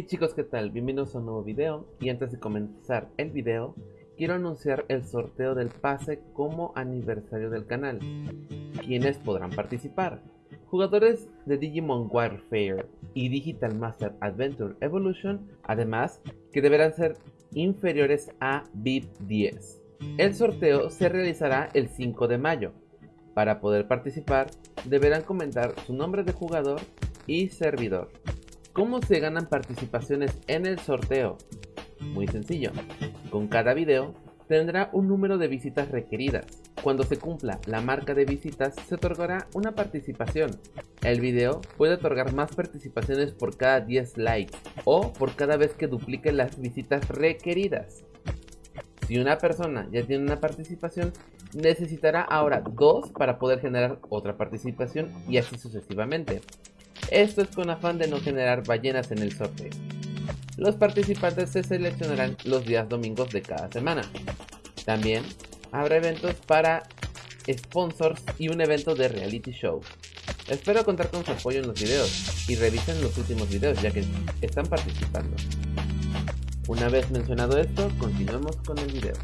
Hey chicos, ¿qué tal? Bienvenidos a un nuevo video y antes de comenzar el video quiero anunciar el sorteo del pase como aniversario del canal. Quienes podrán participar? Jugadores de Digimon Warfare y Digital Master Adventure Evolution, además que deberán ser inferiores a VIP 10. El sorteo se realizará el 5 de mayo. Para poder participar deberán comentar su nombre de jugador y servidor. ¿Cómo se ganan participaciones en el sorteo? Muy sencillo. Con cada video tendrá un número de visitas requeridas. Cuando se cumpla la marca de visitas se otorgará una participación. El video puede otorgar más participaciones por cada 10 likes o por cada vez que duplique las visitas requeridas. Si una persona ya tiene una participación, necesitará ahora dos para poder generar otra participación y así sucesivamente. Esto es con afán de no generar ballenas en el sorteo. Los participantes se seleccionarán los días domingos de cada semana. También habrá eventos para sponsors y un evento de reality show. Espero contar con su apoyo en los videos y revisen los últimos videos ya que están participando. Una vez mencionado esto, continuemos con el video.